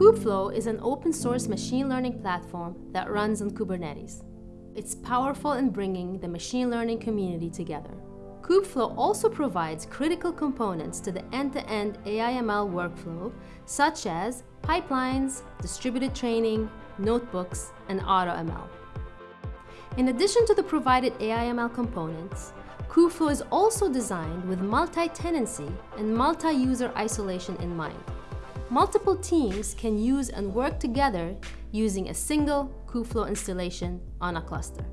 Kubeflow is an open source machine learning platform that runs on Kubernetes. It's powerful in bringing the machine learning community together. Kubeflow also provides critical components to the end-to-end AI/ML workflow, such as pipelines, distributed training, notebooks, and AutoML. In addition to the provided AI/ML components, Kubeflow is also designed with multi-tenancy and multi-user isolation in mind. Multiple teams can use and work together using a single Kubeflow installation on a cluster.